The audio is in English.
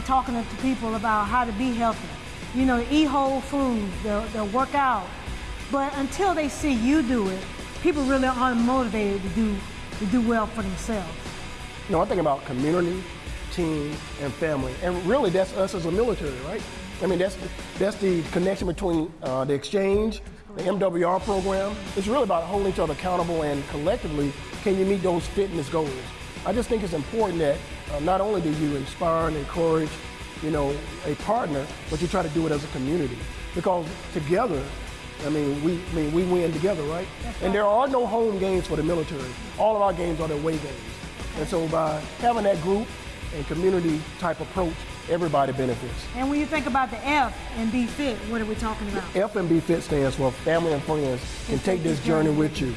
talking to people about how to be healthy. You know, eat whole foods, they'll, they'll work out. But until they see you do it, people really aren't motivated to do, to do well for themselves. You know, I think about community, team, and family. And really, that's us as a military, right? I mean, that's, that's the connection between uh, the exchange, the MWR program. It's really about holding each other accountable and collectively, can you meet those fitness goals? I just think it's important that uh, not only do you inspire and encourage, you know, a partner, but you try to do it as a community. Because together, I mean, we, I mean, we win together, right? And there are no home games for the military. All of our games are the away games. And so by having that group and community type approach, everybody benefits. And when you think about the F and be fit, what are we talking about? F and B Fit stands for Family and Friends can take this journey with you.